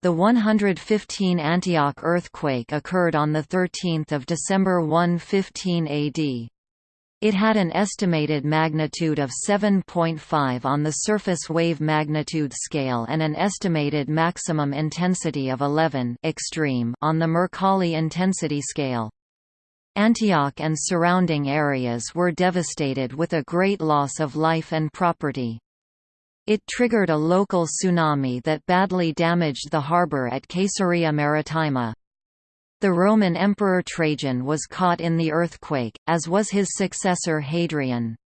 The 115 Antioch earthquake occurred on 13 December 115 AD. It had an estimated magnitude of 7.5 on the surface wave magnitude scale and an estimated maximum intensity of 11 extreme on the Mercalli intensity scale. Antioch and surrounding areas were devastated with a great loss of life and property. It triggered a local tsunami that badly damaged the harbour at Caesarea Maritima. The Roman Emperor Trajan was caught in the earthquake, as was his successor Hadrian.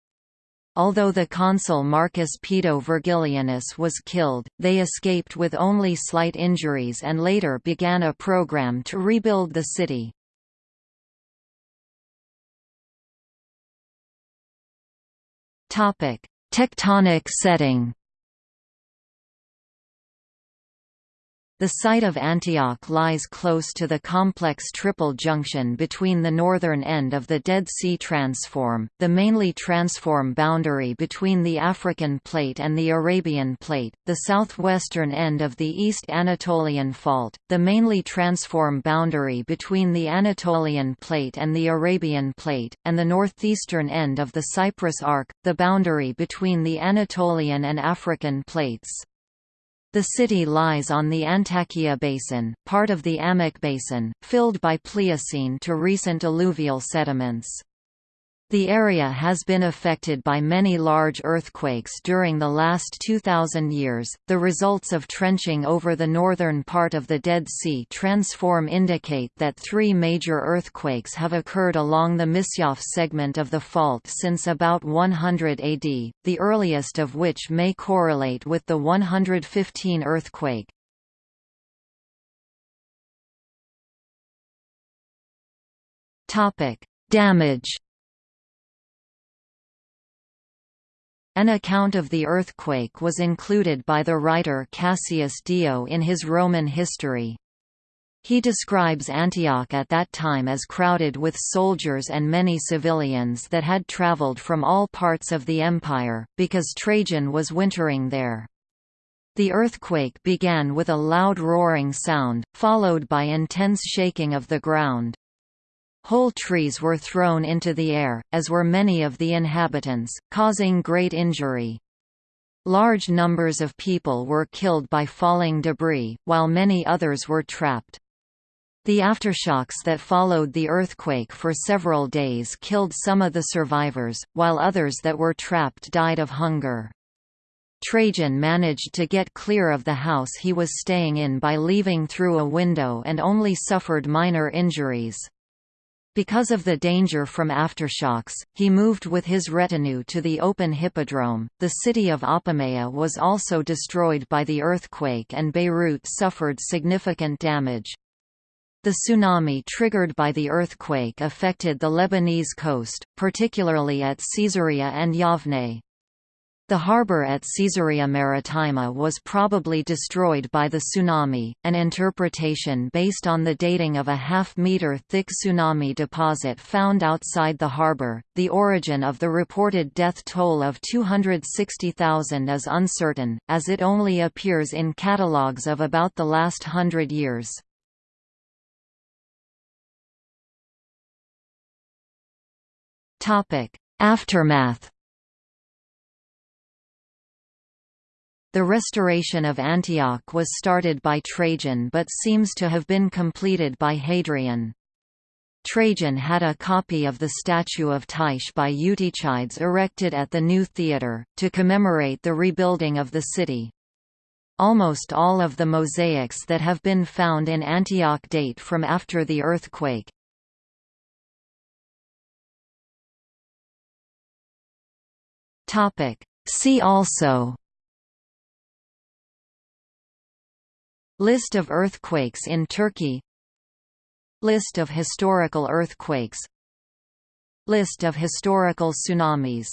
Although the consul Marcus Pedo Vergilianus was killed, they escaped with only slight injuries and later began a program to rebuild the city. Tectonic setting The site of Antioch lies close to the complex triple junction between the northern end of the Dead Sea Transform, the mainly transform boundary between the African Plate and the Arabian Plate, the southwestern end of the East Anatolian Fault, the mainly transform boundary between the Anatolian Plate and the Arabian Plate, and the northeastern end of the Cyprus Arc, the boundary between the Anatolian and African Plates. The city lies on the Antakya Basin, part of the Amik Basin, filled by Pliocene to recent alluvial sediments. The area has been affected by many large earthquakes during the last 2,000 years. The results of trenching over the northern part of the Dead Sea transform indicate that three major earthquakes have occurred along the Misyaf segment of the fault since about 100 AD, the earliest of which may correlate with the 115 earthquake. Topic: Damage An account of the earthquake was included by the writer Cassius Dio in his Roman history. He describes Antioch at that time as crowded with soldiers and many civilians that had traveled from all parts of the empire, because Trajan was wintering there. The earthquake began with a loud roaring sound, followed by intense shaking of the ground. Whole trees were thrown into the air, as were many of the inhabitants, causing great injury. Large numbers of people were killed by falling debris, while many others were trapped. The aftershocks that followed the earthquake for several days killed some of the survivors, while others that were trapped died of hunger. Trajan managed to get clear of the house he was staying in by leaving through a window and only suffered minor injuries. Because of the danger from aftershocks, he moved with his retinue to the open hippodrome. The city of Apamea was also destroyed by the earthquake and Beirut suffered significant damage. The tsunami triggered by the earthquake affected the Lebanese coast, particularly at Caesarea and Yavne. The harbour at Caesarea Maritima was probably destroyed by the tsunami, an interpretation based on the dating of a half-metre thick tsunami deposit found outside the harbour. The origin of the reported death toll of 260,000 is uncertain, as it only appears in catalogues of about the last hundred years. Aftermath The restoration of Antioch was started by Trajan but seems to have been completed by Hadrian. Trajan had a copy of the statue of Tyche by Eutychides erected at the new theatre, to commemorate the rebuilding of the city. Almost all of the mosaics that have been found in Antioch date from after the earthquake. See also List of earthquakes in Turkey. List of historical earthquakes. List of historical tsunamis